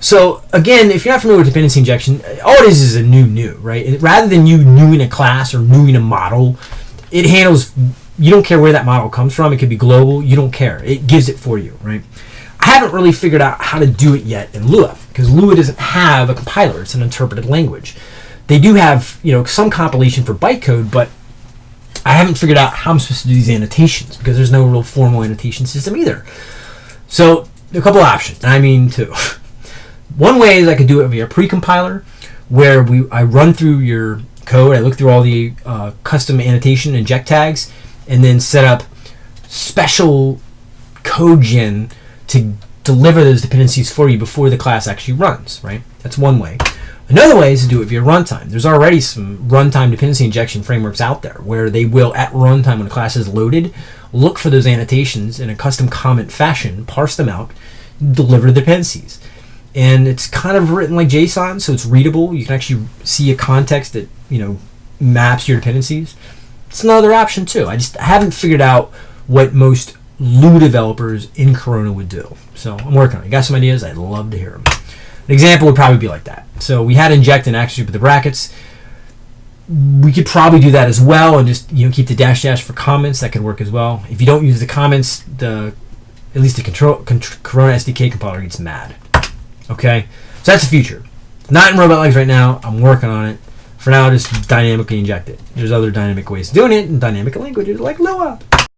So again, if you're not familiar with dependency injection, all it is is a new new, right? Rather than you newing a class or newing a model, it handles. You don't care where that model comes from. It could be global. You don't care. It gives it for you, right? I haven't really figured out how to do it yet in Lua because Lua doesn't have a compiler. It's an interpreted language. They do have you know some compilation for bytecode, but I haven't figured out how I'm supposed to do these annotations because there's no real formal annotation system either. So a couple options. I mean two. One way is I could do it via pre-compiler, where we I run through your code, I look through all the uh, custom annotation inject tags, and then set up special code gen to deliver those dependencies for you before the class actually runs. Right? That's one way. Another way is to do it via runtime. There's already some runtime dependency injection frameworks out there where they will, at runtime when a class is loaded, look for those annotations in a custom comment fashion, parse them out, deliver the dependencies and it's kind of written like JSON, so it's readable. You can actually see a context that you know maps your dependencies. It's another option too. I just haven't figured out what most Lua developers in Corona would do. So I'm working on it. Got some ideas? I'd love to hear them. An example would probably be like that. So we had inject and actually with the brackets. We could probably do that as well, and just you know keep the dash dash for comments. That could work as well. If you don't use the comments, the at least the control con- Corona SDK compiler gets mad. Okay, so that's the future. Not in Robotlegs right now. I'm working on it. For now, just dynamically inject it. There's other dynamic ways of doing it, and dynamic languages like Lua.